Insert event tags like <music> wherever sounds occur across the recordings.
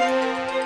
Ready?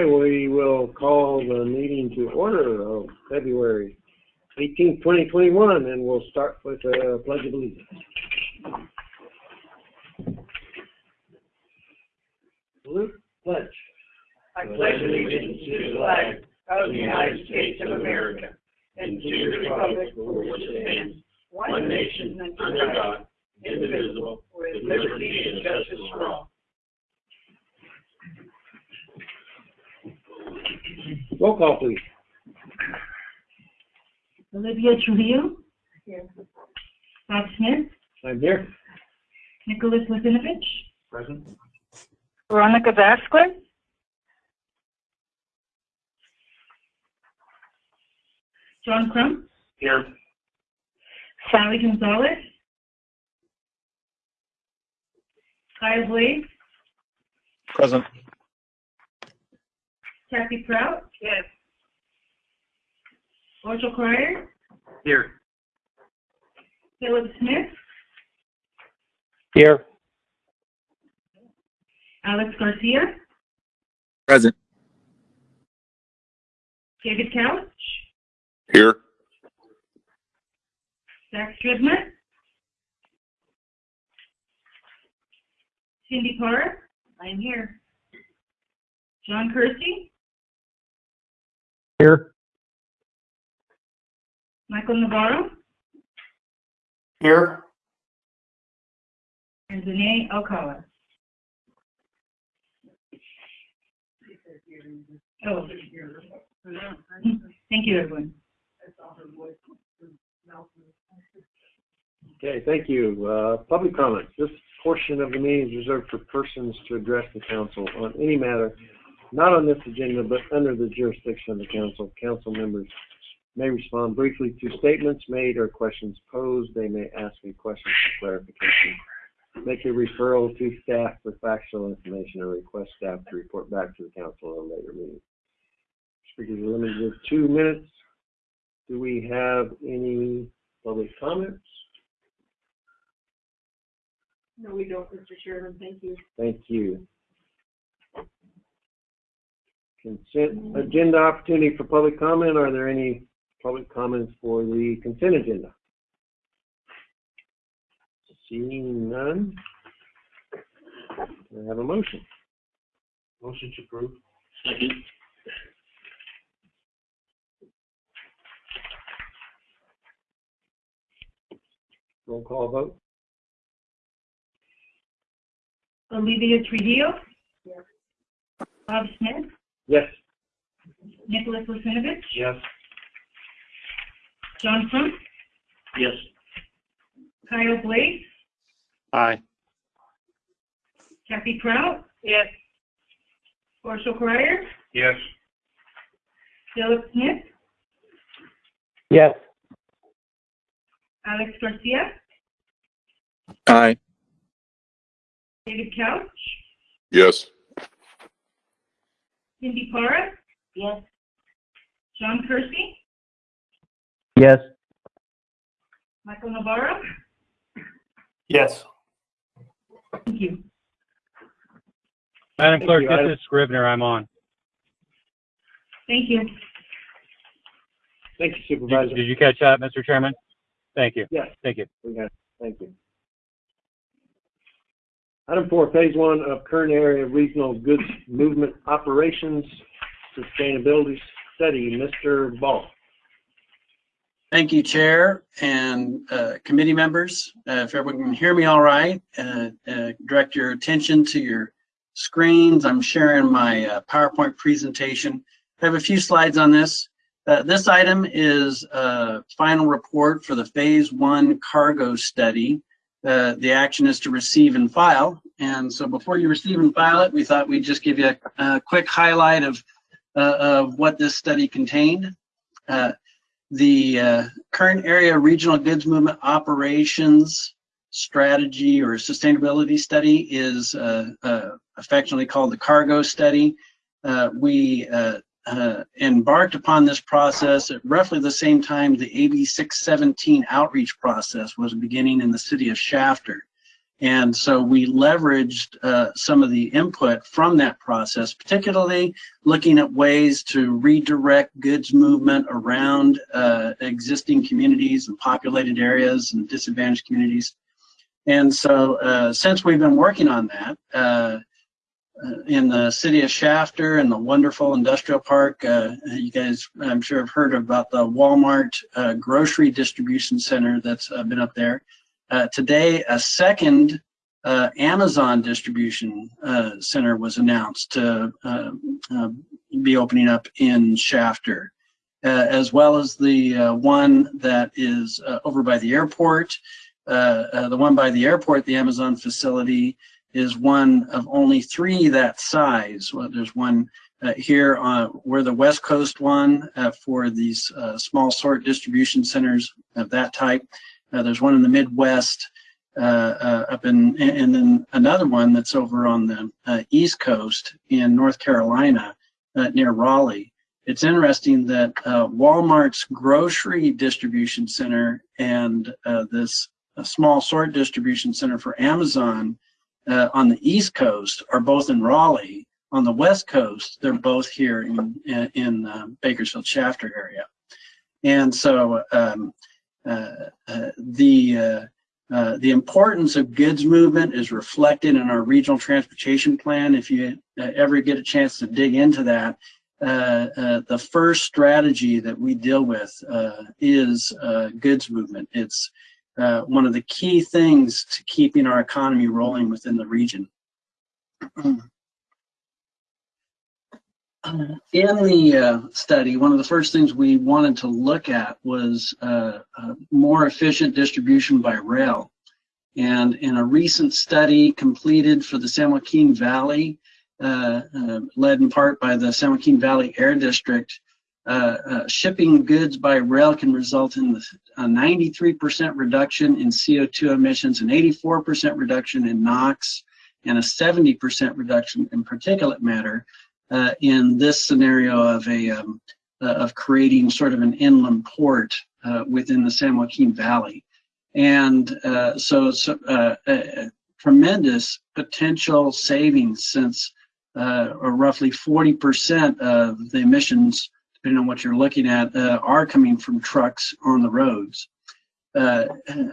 Okay, we will call the meeting to order of February 18, 2021, and we'll start with the Pledge of Allegiance. Salute, pledge. I pledge allegiance to the flag of the United States of America and to the republic for which it stands, one nation under God, indivisible, with liberty and justice for all. Roll call, please. Olivia Trujillo. Here. Bob Smith. I'm here. Nicholas Lazinovich. Present. Veronica Vasquez. John Crump. Here. Sally Gonzalez. Kyle Blades. Present. Kathy Prout. Yes. Marshall Cryer. Here. Philip Smith. Here. Alex Garcia. Present. David Couch. Here. Zach Stridman. Cindy Parra. I am here. John Kersey. Here. Michael Navarro. Here. And Zane Alcala. Oh. Thank you, everyone. Okay, thank you. Uh, public comments. This portion of the meeting is reserved for persons to address the council on any matter not on this agenda, but under the jurisdiction of the council. Council members may respond briefly to statements made or questions posed. They may ask a question for clarification. Make a referral to staff for factual information or request staff to report back to the council at a later meeting. Speakers are limited to two minutes. Do we have any public comments? No, we don't, Mr. Chairman, thank you. Thank you. Consent agenda opportunity for public comment. Are there any public comments for the consent agenda? Seeing none. I have a motion? Motion to approve. Second. Roll call vote? Olivia Trujillo. Yes. Bob Smith. Yes. Nicholas Lucinovich. Yes. John Crump. Yes. Kyle Blake? Aye. Kathy Prout. Yes. Marshall Cryer. Yes. Philip Smith. Yes. Alex Garcia. Aye. David Couch. Yes. Cindy Parra. Yes. John Kersey. Yes. Michael Navarro. Yes. Thank you. Madam Thank Clerk, you. this Item- is Scrivner. I'm on. Thank you. Thank you, Did Supervisor. did you catch that, Mr. Chairman? Thank you. Yes. Thank you. We. Thank you. Item four, phase one of Kern area regional goods movement operations sustainability study. Mr. Ball. Thank you, Chair and uh, committee members. Uh, If everyone can hear me all right, uh, uh, direct your attention to your screens. I'm sharing my uh, PowerPoint presentation. I have a few slides on this. Uh, this item is a final report for the phase one cargo study. Uh, the action is to receive and file. And so before you receive and file it, we thought we'd just give you a, a quick highlight of, uh, of what this study contained. Uh, the uh, Kern area regional goods movement operations strategy or sustainability study is uh, uh, affectionately called the cargo study. Uh, we uh, embarked upon this process at roughly the same time the AB 617 outreach process was beginning in the city of Shafter. And so we leveraged uh, some of the input from that process, particularly looking at ways to redirect goods movement around uh, existing communities and populated areas and disadvantaged communities. And so uh, since we've been working on that, uh, in the city of Shafter and the wonderful industrial park, uh, you guys, I'm sure have heard about the Walmart uh, grocery distribution center that's uh, been up there. Uh, today, a second uh, Amazon distribution center was announced to be opening up in Shafter, as well as the one that is over by the airport. the one by the airport, the Amazon facility, is one of only three that size. Well, there's one uh, here on we're the West Coast one uh, for these uh, small sort distribution centers of that type. Uh, there's one in the Midwest uh, uh, up in, and then another one that's over on the East Coast in North Carolina near Raleigh. It's interesting that Walmart's grocery distribution center and this small sort distribution center for Amazon uh, on the East Coast are both in Raleigh. On the West Coast, they're both here in in uh, Bakersfield Shafter area. And so um, uh, uh the uh, uh, the importance of goods movement is reflected in our regional transportation plan. If you ever get a chance to dig into that, the first strategy that we deal with is goods movement. It's uh, one of the key things to keeping our economy rolling within the region. In the uh, study, one of the first things we wanted to look at was uh, more efficient distribution by rail. And in a recent study completed for the San Joaquin Valley, uh, uh, led in part by the San Joaquin Valley Air District, uh, uh, shipping goods by rail can result in a 93% reduction in CO2 emissions, an 84% reduction in NOx, and a 70% reduction in particulate matter uh, in this scenario of a um, uh, of creating sort of an inland port uh, within the San Joaquin Valley. And so, so tremendous potential savings since roughly 40% of the emissions depending on what you're looking at, uh, are coming from trucks on the roads. Uh,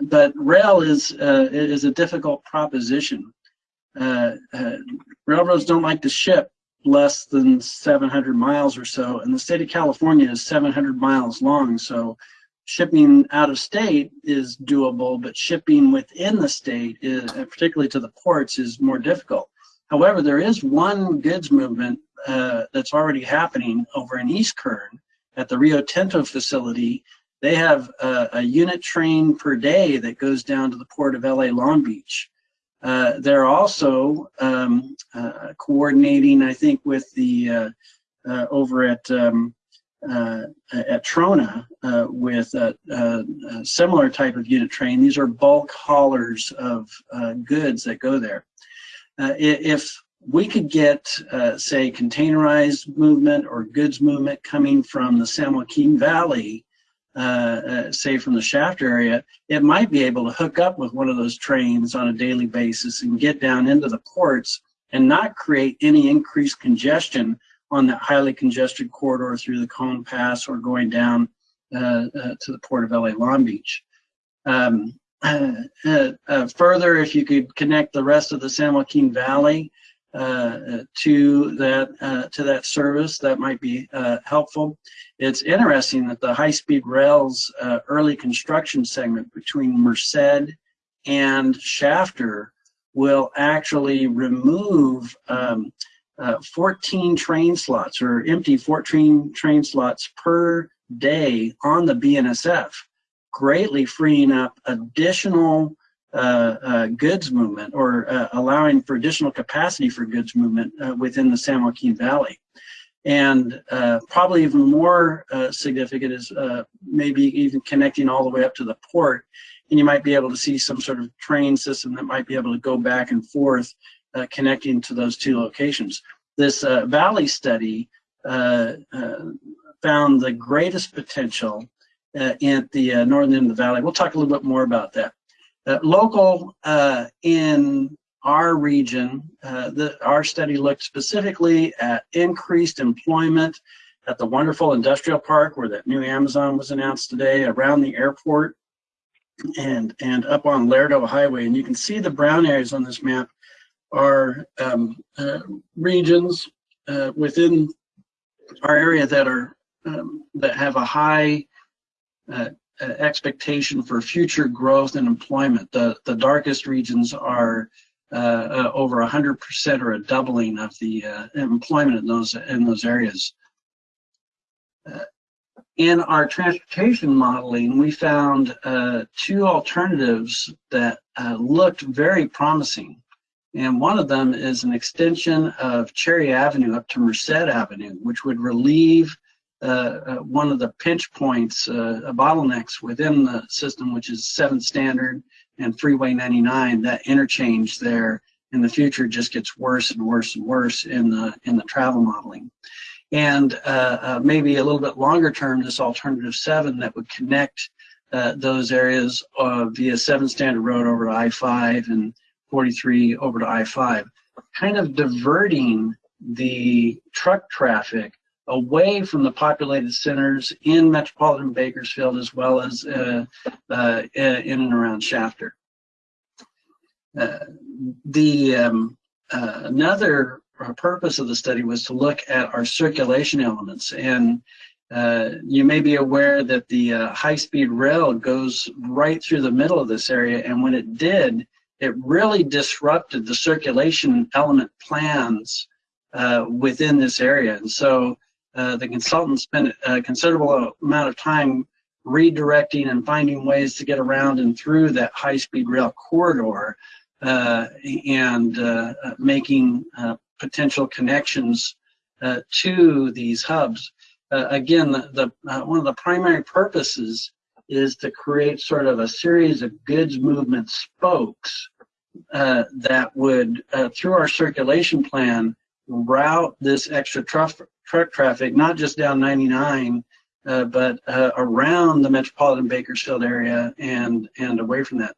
but rail is uh, is a difficult proposition. Uh, uh, railroads don't like to ship less than 700 miles or so, and the state of California is 700 miles long. So shipping out of state is doable, but shipping within the state, is, particularly to the ports, is more difficult. However, there is one goods movement uh, that's already happening over in East Kern at the Rio Tinto facility. They have a, a unit train per day that goes down to the port of LA Long Beach. Uh, they're also um, uh, coordinating, I think, with the uh, uh, over at um, at Trona with a, a, a, similar type of unit train. These are bulk haulers of goods that go there. if we could get, uh, say, containerized movement or goods movement coming from the San Joaquin Valley, uh, uh, say from the Shafter area, it might be able to hook up with one of those trains on a daily basis and get down into the ports and not create any increased congestion on that highly congested corridor through the Cajon Pass or going down uh, uh, to the port of LA Long Beach. Um, uh, further, if you could connect the rest of the San Joaquin Valley uh, to that uh, to that service that might be uh, helpful. It's interesting that the high-speed rails early construction segment between Merced and Shafter will actually remove um, uh, 14 train slots or empty 14 train slots per day on the BNSF, greatly freeing up additional uh, uh, goods movement or uh, allowing for additional capacity for goods movement uh, within the San Joaquin Valley. And uh, probably even more uh, significant is maybe even connecting all the way up to the port. And you might be able to see some sort of train system that might be able to go back and forth connecting to those two locations. This valley study found the greatest potential uh, at the uh, northern end of the valley. We'll talk a little bit more about that. Uh, local uh, in our region, uh, the, our study looked specifically at increased employment at the wonderful industrial park where that new Amazon was announced today, around the airport, and and up on Lerdo Highway. And you can see the brown areas on this map are um, uh, regions uh, within our area that are um, that have a high uh, expectation for future growth and employment. The, the darkest regions are uh, uh, over 100% or a doubling of the uh, employment in those, in those areas. Uh, in our transportation modeling, we found two alternatives that looked very promising. And one of them is an extension of Cherry Avenue up to Merced Avenue, which would relieve uh, uh, one of the pinch points, uh, bottlenecks within the system, which is 7th Standard and Freeway 99, that interchange there in the future just gets worse and worse and worse in the in the travel modeling. And uh, uh, maybe a little bit longer term, this alternative 7 that would connect uh, those areas via seven Standard Road over to I-5 and 43 over to I-5, kind of diverting the truck traffic away from the populated centers in metropolitan Bakersfield as well as uh, uh, in and around Shafter. Uh, the um, uh, another purpose of the study was to look at our circulation elements. And uh, you may be aware that the uh, high-speed rail goes right through the middle of this area. And when it did it really disrupted the circulation element plans within this area. And so uh, the consultant spent a considerable amount of time redirecting and finding ways to get around and through that high-speed rail corridor uh, and uh, making uh, potential connections uh, to these hubs. again, the, the one of the primary purposes is to create sort of a series of goods movement spokes that would, through our circulation plan, route this extra truck truck traffic, not just down 99, uh, but uh, around the metropolitan Bakersfield area and, and away from that.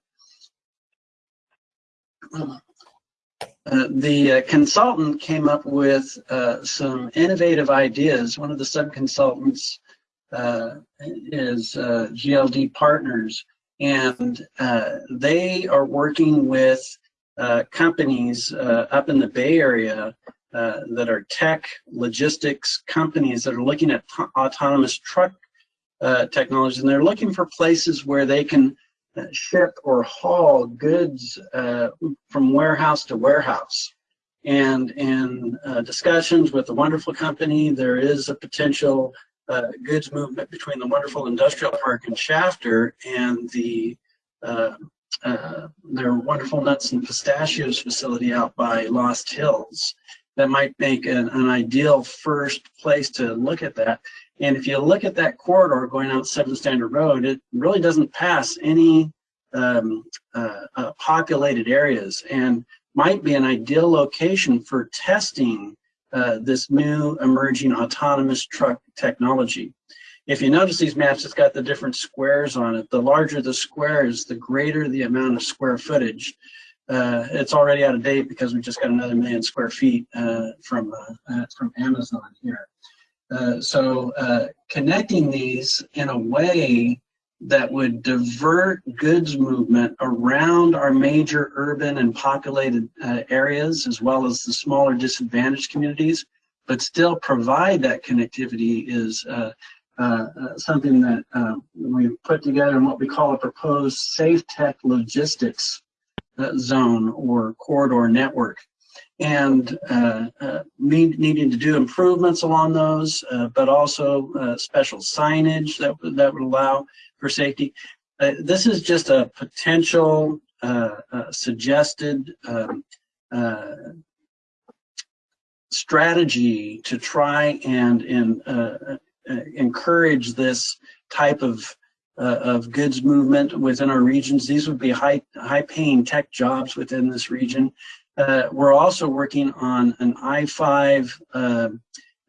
Uh, the uh, consultant came up with uh, some innovative ideas. One of the sub-consultants uh, is GLD Partners, and they are working with companies up in the Bay Area uh, that are tech logistics companies that are looking at autonomous truck uh, technology, and they're looking for places where they can uh, ship or haul goods uh, from warehouse to warehouse. And in uh, discussions with the wonderful company, there is a potential goods movement between the wonderful industrial park in Shafter and the their wonderful nuts and pistachios facility out by Lost Hills that might make an, an ideal first place to look at that. And if you look at that corridor going out 7th Standard Road, it really doesn't pass any um, uh, uh, populated areas and might be an ideal location for testing uh, this new emerging autonomous truck technology. If you notice these maps, it's got the different squares on it. The larger the squares, the greater the amount of square footage uh, it's already out of date because we just got another million square feet uh, from uh, uh from Amazon here. Uh, so uh, connecting these in a way that would divert goods movement around our major urban and populated areas as well as the smaller disadvantaged communities, but still provide that connectivity is something that we've put together in what we call a proposed safe tech logistics zone or corridor network. And uh, uh, need, needing to do improvements along those, uh, but also uh, special signage that, that would allow for safety. Uh, this is just a potential uh, suggested um, strategy to try and, and encourage this type of uh, of goods movement within our regions. These would be high high paying tech jobs within this region. Uh, we're also working on an I-5 uh,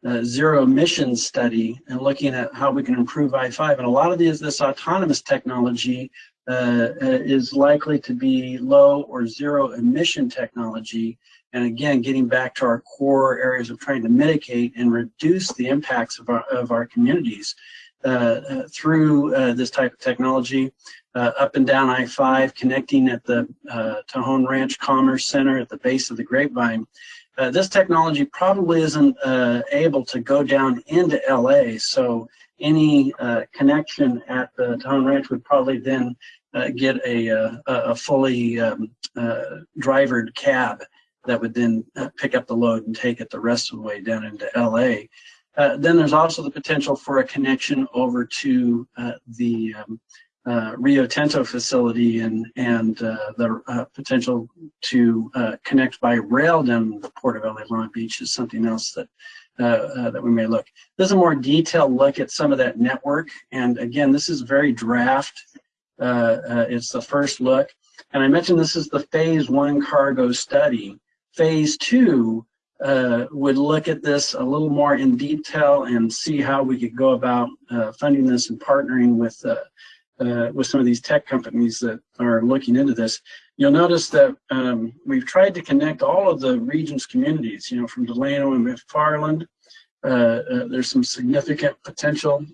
uh, zero emissions study and looking at how we can improve I-5. And a lot of these, this autonomous technology uh, uh, is likely to be low or zero emission technology. And again, getting back to our core areas of trying to mitigate and reduce the impacts of our, of our communities through uh, this type of technology, uh, up and down I-5, connecting at the uh, Tejon Ranch Commerce Center at the base of the Grapevine. Uh, this technology probably isn't uh, able to go down into LA, so any uh, connection at the Tejon Ranch would probably then uh, get a, uh, a a fully um, uh, drivered cab that would then uh, pick up the load and take it the rest of the way down into LA. Uh, then there's also the potential for a connection over to uh, the um, uh, Rio Tinto facility and and uh, the uh, potential to connect by rail down the port of LA Long Beach is something else that that we may look. This is a more detailed look at some of that network, and again, this is very draft. It's the first look, and I mentioned this is the phase one cargo study. Phase two uh, would look at this a little more in detail and see how we could go about uh, funding this and partnering with uh, uh, with some of these tech companies that are looking into this. You'll notice that um, we've tried to connect all of the region's communities, you know, from Delano and McFarland. Uh, uh, there's some significant potential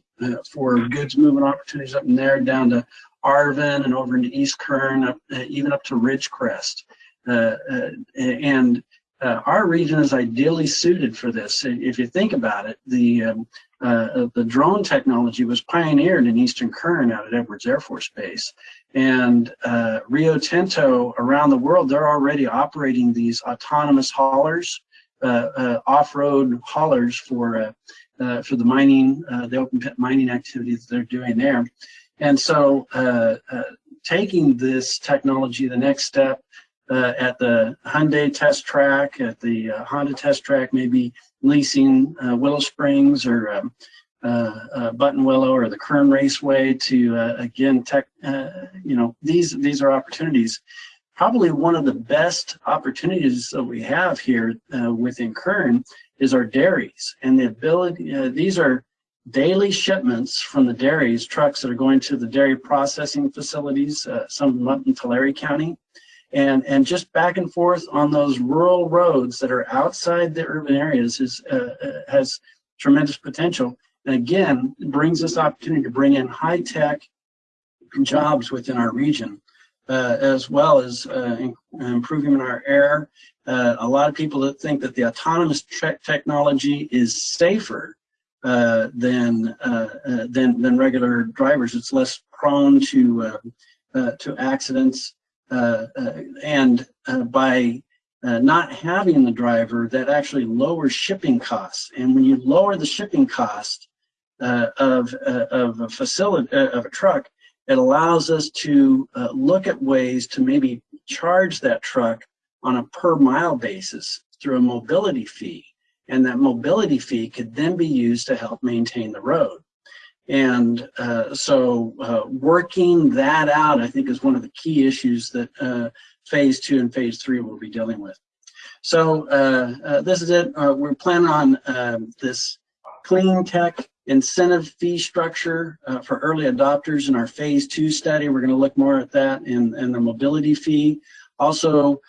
for goods movement opportunities up in there down to Arvin and over into East Kern, up, even up to Ridgecrest. And uh, our region is ideally suited for this. If you think about it, the um, uh, the drone technology was pioneered in Eastern Kern out at Edwards Air Force Base. And uh, Rio Tinto around the world, they're already operating these autonomous haulers, uh, uh, off-road haulers for uh, uh, for the mining, uh, the open pit mining activities they're doing there. And so uh, uh, taking this technology the next step uh, at the Hyundai test track, at the uh, Honda test track, maybe leasing uh, Willow Springs or um, uh, uh, Buttonwillow or the Kern Raceway to uh, again tech. You know, these these are opportunities. Probably one of the best opportunities that we have here within Kern is our dairies and the ability. These are daily shipments from the dairies, trucks that are going to the dairy processing facilities, some of them up in Tulare County and and just back and forth on those rural roads that are outside the urban areas is uh, uh, has tremendous potential. And again brings us opportunity to bring in high tech jobs within our region uh, as well as uh, in, improving our air. Uh, a lot of people that think that the autonomous technology is safer uh, than, than than regular drivers. It's less prone to to accidents and uh, by uh, not having the driver, that actually lowers shipping costs. And when you lower the shipping cost uh, of uh, of a facility uh, of a truck, it allows us to uh, look at ways to maybe charge that truck on a per mile basis through a mobility fee, and that mobility fee could then be used to help maintain the road. And uh, so uh, working that out, I think, is one of the key issues that uh, phase two and phase three will be dealing with. So uh, uh, this is it. Uh, we're planning on um, this clean tech incentive fee structure for early adopters in our phase two study. We're going to look more at that and, in the mobility fee. Also,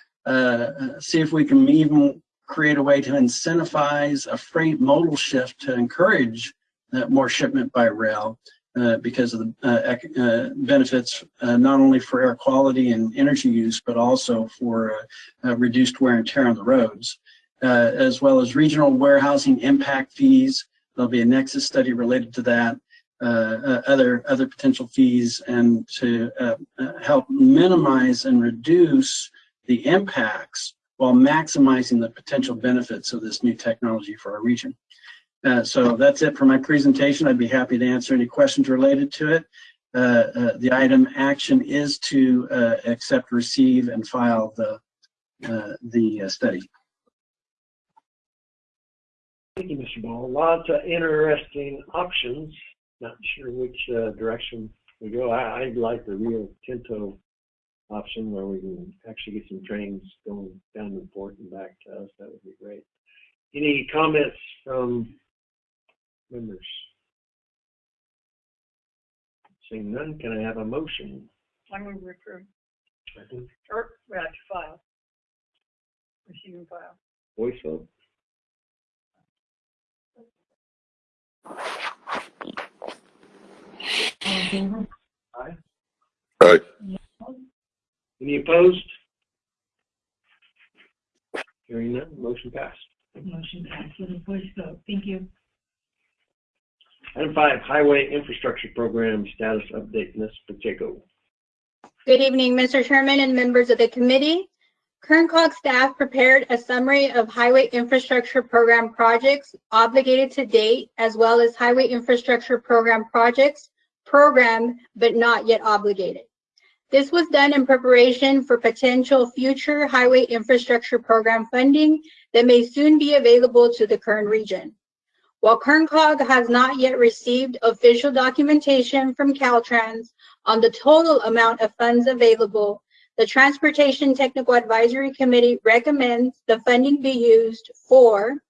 see if we can even create a way to incentivize a freight modal shift to encourage more shipment by rail uh, because of the uh, uh, benefits uh, not only for air quality and energy use, but also for uh, uh, reduced wear and tear on the roads, uh, as well as regional warehousing impact fees. There'll be a nexus study related to that. Uh, uh, other other potential fees and to uh, uh, help minimize and reduce the impacts while maximizing the potential benefits of this new technology for our region. Uh, so that's it for my presentation. I'd be happy to answer any questions related to it. Uh, uh, the item action is to uh, accept, receive, and file the the study. Thank you, Mr. Ball. Lots of interesting options. Not sure which direction we go. I, I like the Rio Tinto option where we can actually get some trains going down the port and back to us. That would be great. Any comments from members? Seeing none, can I have a motion? I move we approve, I think or we have to file. Receive and file. voice vote. All in favor? Aye. Any opposed? Hearing none, motion passed. Motion passed with a voice vote. Thank you. Item five, Highway Infrastructure Program Status Update, Ms. Pacheco. Good evening, Mr. Chairman and members of the committee. Kern COG staff prepared a summary of highway infrastructure program projects obligated to date, as well as highway infrastructure program projects programmed but not yet obligated. This was done in preparation for potential future highway infrastructure program funding that may soon be available to the Kern region. While Kern COG has not yet received official documentation from Caltrans on the total amount of funds available, the Transportation Technical Advisory Committee recommends the funding be used for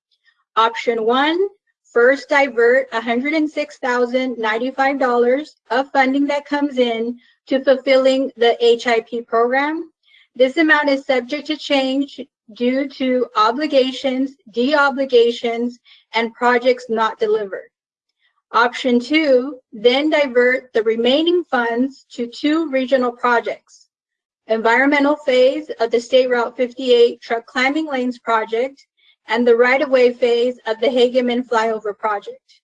option one, first divert $106,095 of funding that comes in to fulfilling the HIP program. This amount is subject to change due to obligations, de-obligations, and projects not delivered. Option two, then divert the remaining funds to two regional projects. Environmental phase of the State Route 58 truck climbing lanes project and the right-of-way phase of the Hageman flyover project.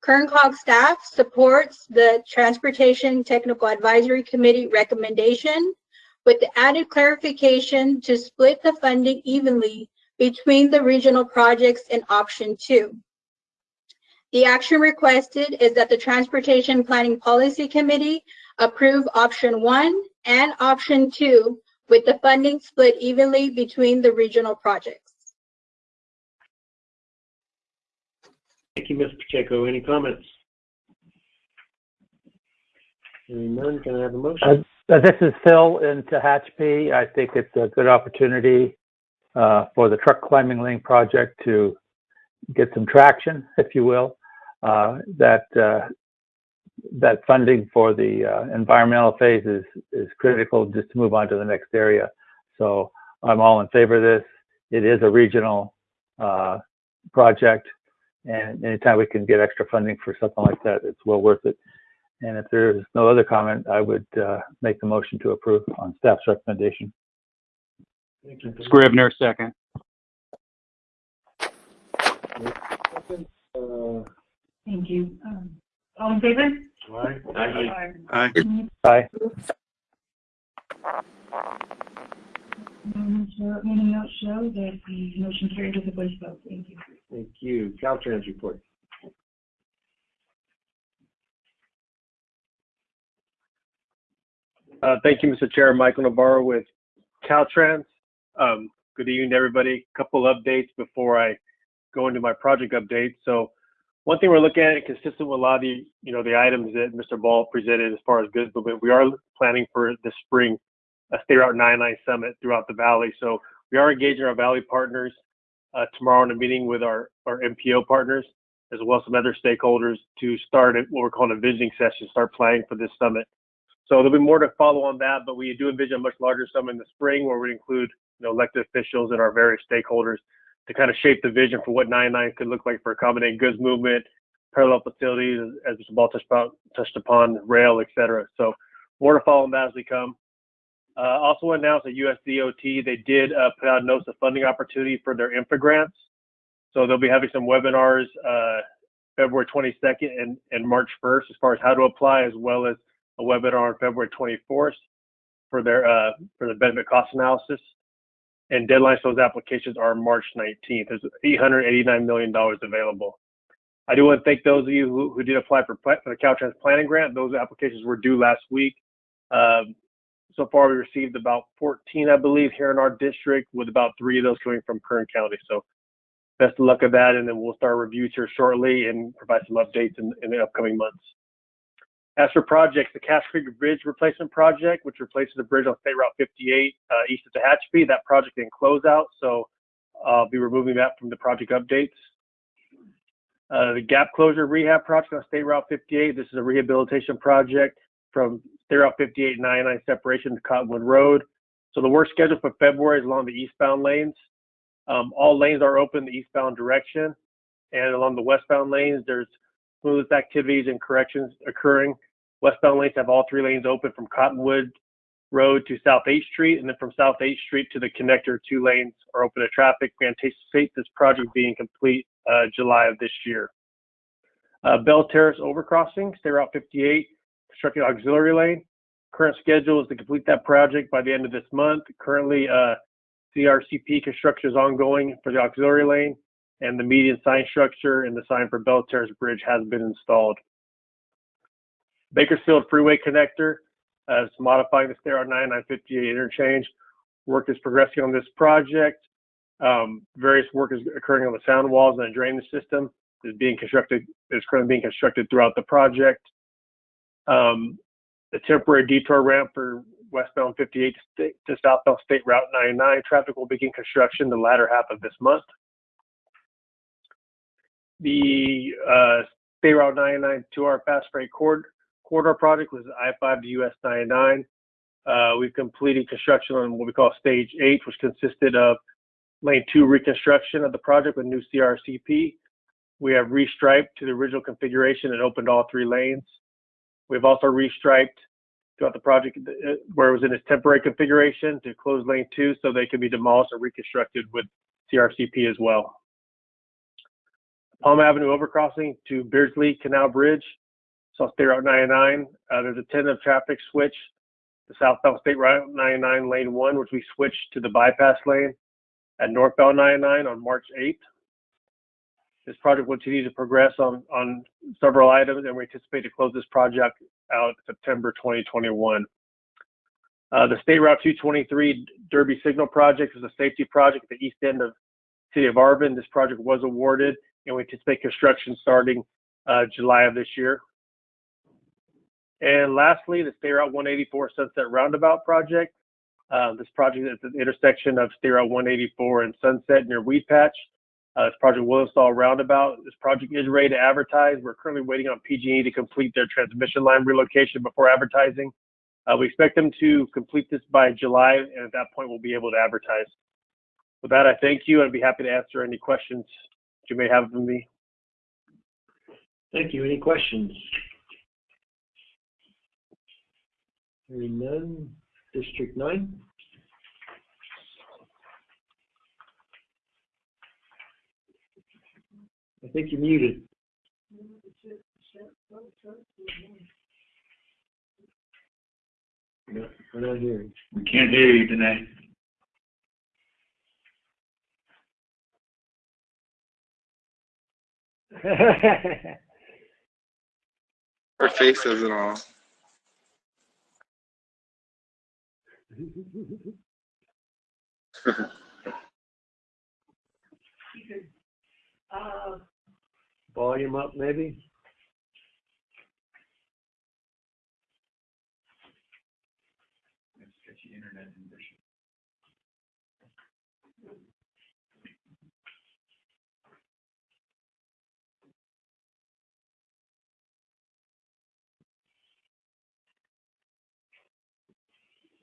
Kern COG staff supports the Transportation Technical Advisory Committee recommendation with the added clarification to split the funding evenly between the regional projects in option two. The action requested is that the Transportation Planning Policy Committee approve option one and option two with the funding split evenly between the regional projects. Thank you, Ms. Pacheco. Any comments? Hearing none, can I have a motion? Uh, This is Phil in Tehachapi. I think it's a good opportunity uh, for the truck climbing lane project to get some traction, if you will. Uh, That, uh, that funding for the uh, environmental phase is, is critical just to move on to the next area. So I'm all in favor of this. It is a regional uh, project. And anytime we can get extra funding for something like that, it's well worth it. And if there's no other comment, I would uh, make the motion to approve on staff's recommendation. Thank you. Scrivner, second. Uh, Thank you. Um, All in favor? aye. Aye. Aye. Aye. Meeting show- meeting notes show that the motion carried with a voice vote. Thank you. Thank you. Caltrans report. Uh, Thank you, Mr. Chair. Michael Navarro with Caltrans. Um, Good evening, everybody. Couple updates before I go into my project update. So one thing we're looking at, consistent with a lot of the, you know, the items that Mr. Ball presented as far as goods movement, we are planning for this spring a State Route 99 Summit throughout the valley. So we are engaging our valley partners uh, tomorrow in a meeting with our, our MPO partners, as well as some other stakeholders to start what we're calling a visioning session, start planning for this summit. So there'll be more to follow on that, but we do envision a much larger summit in the spring where we include you know, elected officials and our various stakeholders to kind of shape the vision for what 99 could look like for accommodating goods movement, parallel facilities, as Mr. Ball touched upon, touched upon rail, et cetera. So more to follow on that as we come. Uh, also announced at USDOT, they did uh, put out notice of funding opportunity for their infra grants. So they'll be having some webinars uh, February 22nd and, and March 1st as far as how to apply, as well as a webinar on February 24th for their uh, for the benefit cost analysis. and deadlines for those applications are March 19th. There's $889 million available. I do want to thank those of you who, who did apply for, for the Caltrans planning grant. Those applications were due last week. Um, so far, we received about 14, I believe, here in our district, with about three of those coming from Kern County. So best of luck with that, and then we'll start reviews here shortly and provide some updates in, in the upcoming months. As for projects, the Cache Creek Bridge Replacement Project, which replaces the bridge on State Route 58 uh, east of Tehachapi, that project in closeout, so I'll be removing that from the project updates. Uh, the Gap Closure Rehab Project on State Route 58, this is a rehabilitation project from State Route 58 and 99 separation to Cottonwood Road. So the work schedule for February is along the eastbound lanes. Um, all lanes are open the eastbound direction, and along the westbound lanes, there's smooth activities and corrections occurring. Westbound lanes have all three lanes open from Cottonwood Road to South 8th Street, and then from South 8th Street to the connector, two lanes are open to traffic. We anticipate this project being complete uh, July of this year. Uh, Belle Terrace Overcrossing, State Route 58, constructed auxiliary lane. Current schedule is to complete that project by the end of this month. Currently, uh, CRCP construction is ongoing for the auxiliary lane, and the median sign structure and the sign for Belle Terrace Bridge has been installed. Bakersfield Freeway Connector uh, modifying the State Route 9958 interchange. Work is progressing on this project. Um, various work is occurring on the sound walls and the drainage system is being constructed, is currently being constructed throughout the project. Um, the temporary detour ramp for westbound 58 to, state, to southbound State Route 99 traffic will begin construction the latter half of this month. The uh, State Route 99 two-hour fast freight corridor, corridor project was I-5 to US 99. Uh, we've completed construction on what we call Stage 8, which consisted of Lane 2 reconstruction of the project with new CRCP. We have restriped to the original configuration and opened all three lanes. We've also restriped throughout the project uh, where it was in its temporary configuration to close lane two so they could be demolished or reconstructed with CRCP as well. Palm Avenue overcrossing to Beardsley Canal Bridge, South State Route 99. Uh, there's a tentative traffic switch to southbound State Route 99 lane one, which we switched to the bypass lane at northbound 99 on March 8th. This project will continue to progress on, on several items, and we anticipate to close this project out September 2021. Uh, the State Route 223 Derby Signal Project is a safety project at the east end of City of Arvin. This project was awarded, and we anticipate construction starting uh, July of this year. And lastly, the State Route 184 Sunset Roundabout Project. Uh, this project is at the intersection of State Route 184 and Sunset near Weedpatch. Uh, this project will install a roundabout. This project is ready to advertise. We're currently waiting on PG&E to complete their transmission line relocation before advertising. Uh, we expect them to complete this by July, and at that point, we'll be able to advertise. With that, I thank you. I'd be happy to answer any questions you may have of me. Thank you. Any questions? Hearing none. District nine? I think you're muted. No, we're not hearing. We can't hear you tonight. <laughs> Her face isn't on. Volume up, maybe?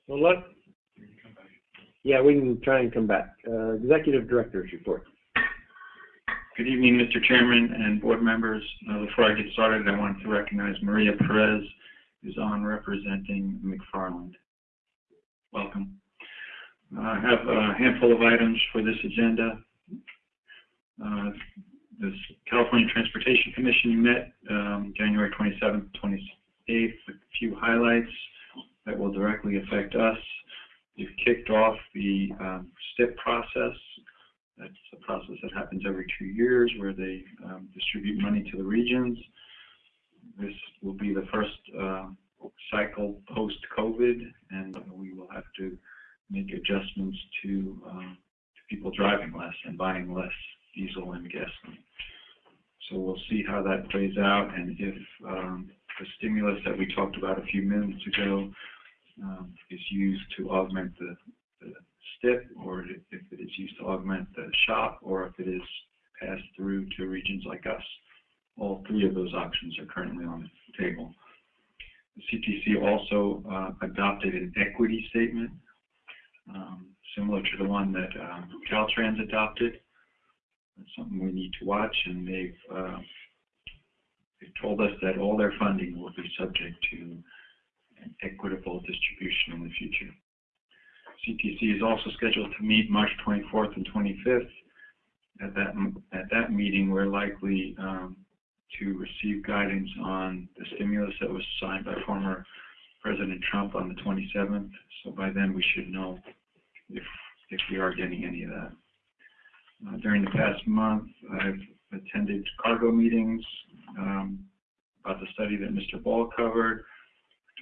Well, look. Yeah, we can try and come back. Uh, Executive Director's report. Good evening, Mr. Chairman and board members. Uh, Before I get started, I wanted to recognize Maria Perez, who's on representing McFarland. Welcome. Uh, I have a handful of items for this agenda. Uh, This California Transportation Commission met um, January 27th, 28th, with a few highlights that will directly affect us. We've kicked off the um, STIP process. That's a process that happens every two years where they um, distribute money to the regions. This will be the first uh, cycle post-COVID, and we will have to make adjustments to, um, to people driving less and buying less diesel and gasoline. So we'll see how that plays out, and if um, the stimulus that we talked about a few minutes ago um, is used to augment the, the STIP, or if it is used to augment the SHOPP, or if it is passed through to regions like us. All three of those options are currently on the table. The CTC also uh, adopted an equity statement, um, similar to the one that um, Caltrans adopted. That's something we need to watch, and they've uh, they've told us that all their funding will be subject to equitable distribution in the future. CTC is also scheduled to meet March 24th and 25th. At that at that meeting, we're likely um, to receive guidance on the stimulus that was signed by former President Trump on the 27th. So by then, we should know if if we are getting any of that. Uh, during the past month, I've attended cargo meetings um, about the study that Mr. Ball covered.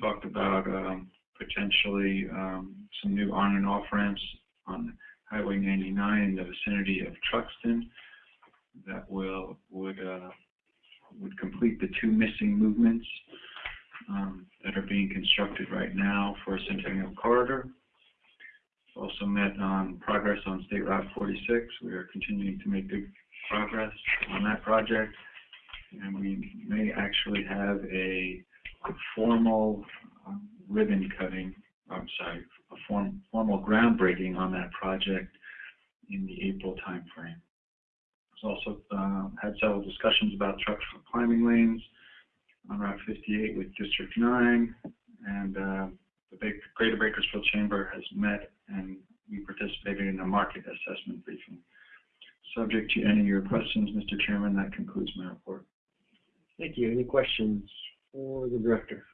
Talked about um, potentially um, some new on and off ramps on Highway 99 in the vicinity of Truxtun that will would uh, would complete the two missing movements um, that are being constructed right now for Centennial Corridor. Also met on progress on State Route 46. We are continuing to make good progress on that project, and we may actually have a formal um, ribbon cutting, I'm sorry, a form, formal groundbreaking on that project in the April timeframe. There's also uh, had several discussions about truck climbing lanes on Route 58 with District 9, and uh, the Greater Bakersfield Chamber has met and we participated in a market assessment briefing. Subject to any of your questions, Mr. Chairman, that concludes my report. Thank you. Any questions for the director?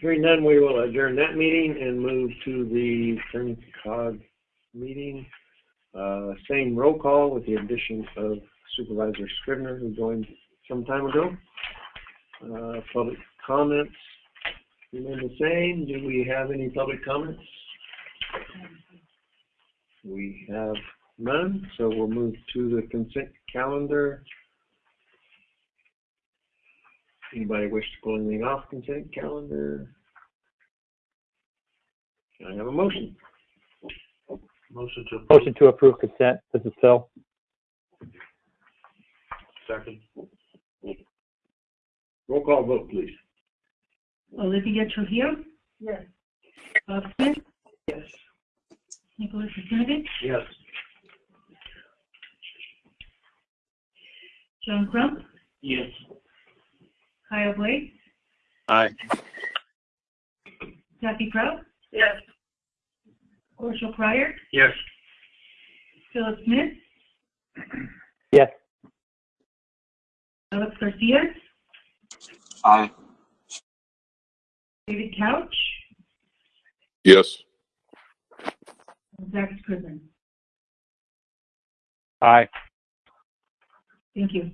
Hearing none, we will adjourn that meeting and move to the Kern COG meeting. Uh, same roll call with the addition of Supervisor Scrivner, who joined some time ago. Uh, public comments remain the same. Do we have any public comments? We have none, so we'll move to the consent calendar. Anybody wish to pull anything off consent calendar? Can I have a motion? Motion to Motion to approve consent. This is Phil. second. Roll call vote, please. Olivia Trujillo? Yes. Bob Smith? Yes. Nicholas Sinovich? Yes. John Crump? Yes. Kyle Blake? Aye. Kathy Proud? Yes. Marshall Pryor? Yes. Philip Smith? Yes. Alex Garcia? Aye. David Couch? Yes. and Zach Scrivner. Aye. Thank you.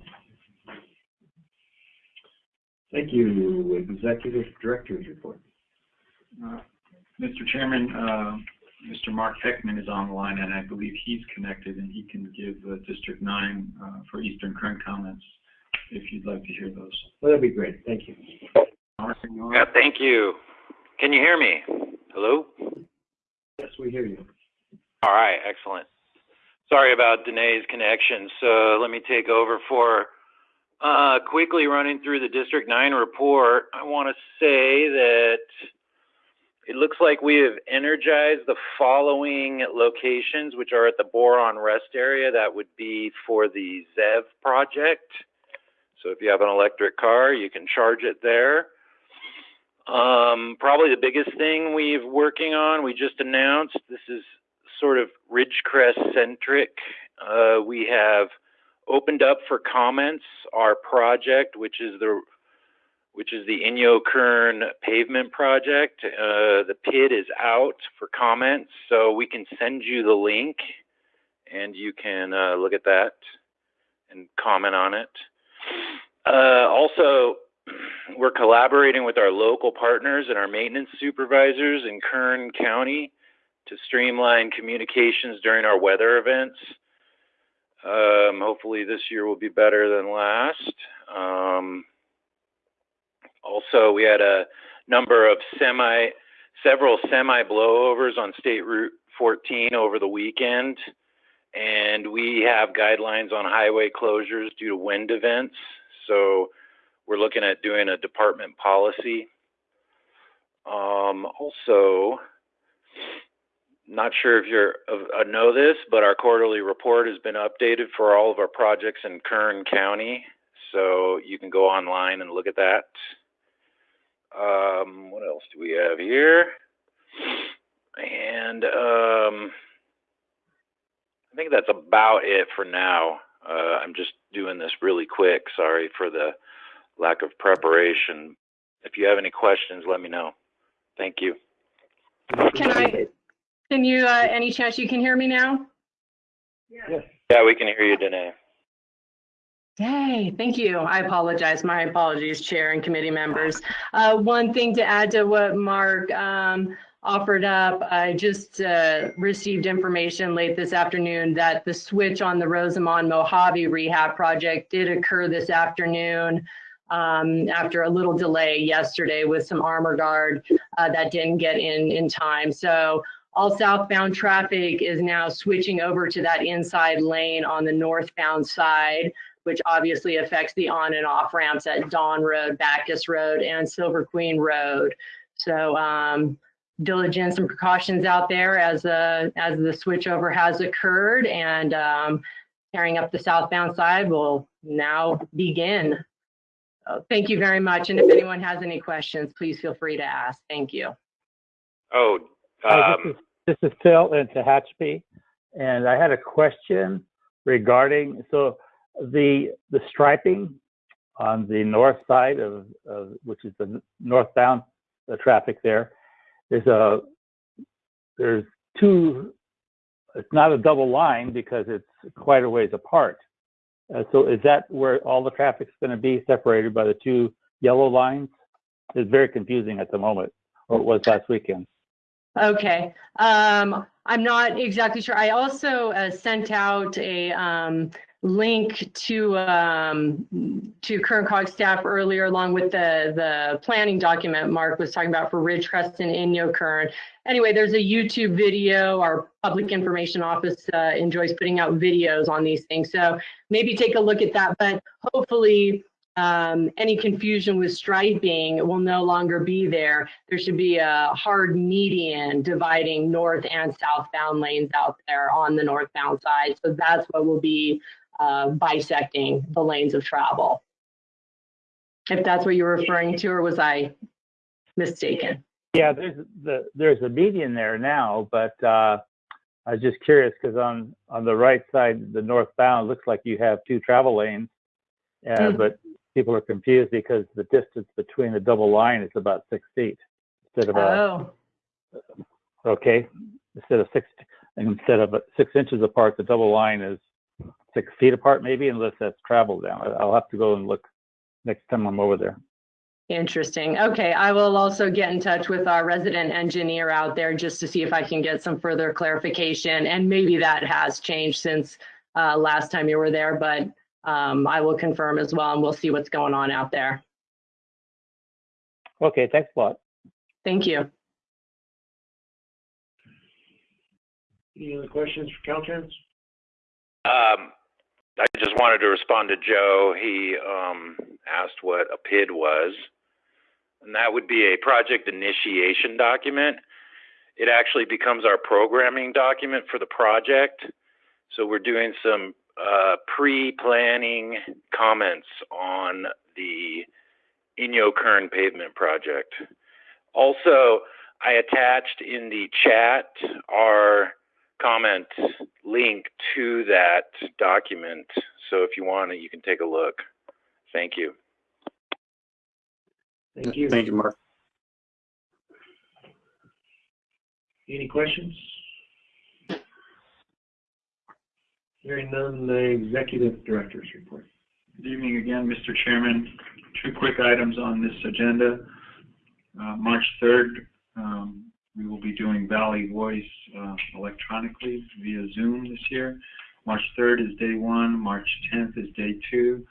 Thank you. Executive Director's report. Uh, Mr. Chairman, uh, Mr. Mark Heckman is on the line, and I believe he's connected, and he can give uh, District 9 uh, for Eastern Kern comments if you'd like to hear those. Well, that'd be great. Thank you. Mark, you? Yeah, thank you. Can you hear me? Hello? Yes, we hear you. All right, excellent. Sorry about Danae's connection, so let me take over for uh, quickly running through the District 9 report. I want to say that it looks like we have energized the following locations, which are at the Boron Rest area. That would be for the ZEV project. So if you have an electric car, you can charge it there. Um, probably the biggest thing we've working on, we just announced, this is sort of Ridgecrest centric. Uh, we have opened up for comments our project, which is the which is the Inyokern pavement project. Uh, the PID is out for comments, so we can send you the link and you can uh, look at that and comment on it. Uh, also, <clears throat> we're collaborating with our local partners and our maintenance supervisors in Kern County to streamline communications during our weather events. Um, hopefully this year will be better than last. Um, also, we had a number of semi, several semi blowovers on State Route 14 over the weekend, and we have guidelines on highway closures due to wind events. So we're looking at doing a department policy. Um, also, not sure if you're uh, know this, but our quarterly report has been updated for all of our projects in Kern County. So you can go online and look at that. Um, what else do we have here? And um, I think that's about it for now. Uh, I'm just doing this really quick. Sorry for the lack of preparation. If you have any questions, let me know. Thank you. Can I, can you, uh, any chance you can hear me now? Yes. Yeah, we can hear you, Danae. Yay, thank you. I apologize. My apologies, Chair and committee members. Uh, one thing to add to what Mark um, offered up, I just uh, received information late this afternoon that the switch on the Rosamond Mojave Rehab Project did occur this afternoon um, after a little delay yesterday with some armor guard uh, that didn't get in in time. So all southbound traffic is now switching over to that inside lane on the northbound side which obviously affects the on and off ramps at Dawn Road, Backus Road, and Silver Queen Road. So um, diligence and precautions out there as uh, as the switchover has occurred, and um, carrying up the southbound side will now begin. Uh, thank you very much. And if anyone has any questions, please feel free to ask. Thank you. Oh, um, this, is, Phil in Tehachapi, and I had a question regarding so the the striping on the north side of, of which is the northbound the traffic there there's a there's two it's not a double line because it's quite a ways apart. Uh, so is that where all the traffic's going to be separated by the two yellow lines? It's very confusing at the moment or it was last weekend Okay. Um, I'm not exactly sure. I also uh, sent out a um, link to um, to Kern COG staff earlier, along with the the planning document Mark was talking about for Ridgecrest and Inyokern. Anyway, there's a YouTube video. Our public information office uh, enjoys putting out videos on these things, so maybe take a look at that. But hopefully, um, any confusion with striping will no longer be there. There should be a hard median dividing north and southbound lanes out there on the northbound side. So that's what will be uh, bisecting the lanes of travel. If that's what you're referring to, or was I mistaken? Yeah, there's the there's a median there now, but uh, I was just curious because on on the right side, the northbound looks like you have two travel lanes, uh, Mm. but people are confused because the distance between the double line is about six feet instead of a Oh, okay instead of six instead of six inches apart. The double line is six feet apart, maybe, unless that's traveled down. I'll have to go and look next time I'm over there. interesting. Okay, I will also get in touch with our resident engineer out there just to see if I can get some further clarification. And maybe that has changed since uh, last time you were there, but um, I will confirm as well, and we'll see what's going on out there. Okay, thanks a lot. Thank you. Any other questions for Caltrans? Um, I just wanted to respond to Joe. He um, asked what a PID was, and that would be a project initiation document. It actually becomes our programming document for the project. So we're doing some uh, pre-planning comments on the Inyokern pavement project. Also, I attached in the chat our comment link to that document. So if you want it, you can take a look. Thank you. Thank you. Thank you, Mark. Any questions? Hearing none, the executive director's report. Good evening again, Mr. Chairman. Two quick items on this agenda. Uh, March 3rd, um, we will be doing Valley Voice uh, electronically via Zoom this year. March 3rd is day one, March 10th is day two.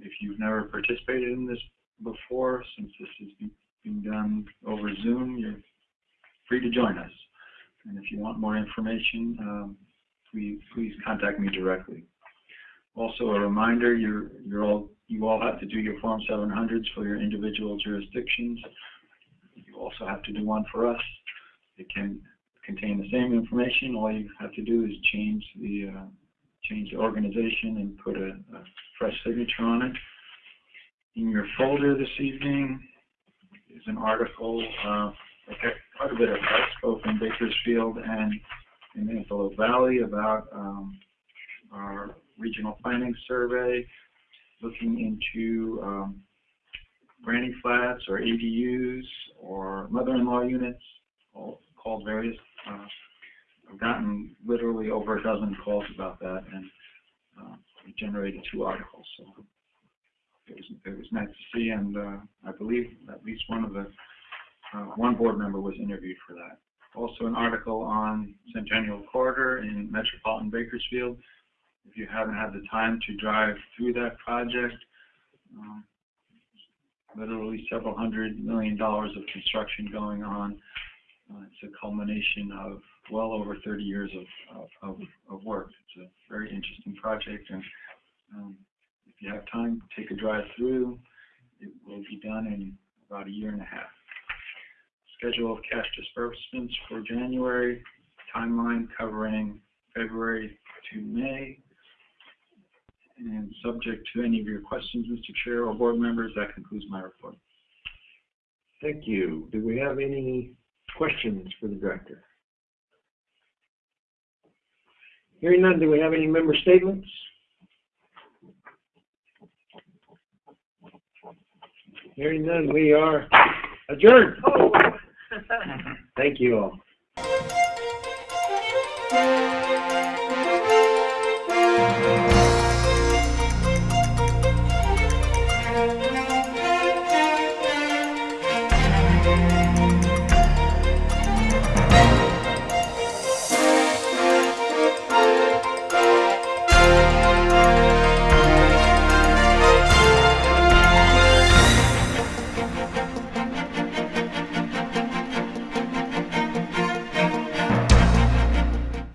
If you've never participated in this before, since this is being done over Zoom, you're free to join us. And if you want more information, um, please, please contact me directly. Also, a reminder, you're, you're all, you all have to do your Form 700s for your individual jurisdictions. You also have to do one for us. It can contain the same information. All you have to do is change the, uh, change the organization and put a, a fresh signature on it. In your folder this evening is an article, uh, quite a bit of press, both in Bakersfield and in Antelope Valley about, um, our regional planning survey, looking into, um, granny flats or ADUs or mother-in-law units, all called various, uh, I've gotten literally over a dozen calls about that and, uh, we generated two articles, so it was, it was nice to see and, uh, I believe at least one of the, uh, one board member was interviewed for that. Also an article on Centennial Corridor in metropolitan Bakersfield. If you haven't had the time to drive through that project, um, literally several hundred million dollars of construction going on. Uh, it's a culmination of well over 30 years of, of, of, work. It's a very interesting project, and um, if you have time, take a drive through. It will be done in about a year and a half. Schedule of cash disbursements for January, timeline covering February to May, and subject to any of your questions, Mr. Chair or board members, that concludes my report. Thank you. Do we have any questions for the director? Hearing none, do we have any member statements? Hearing none, we are adjourned. Oh, <laughs> Thank you all.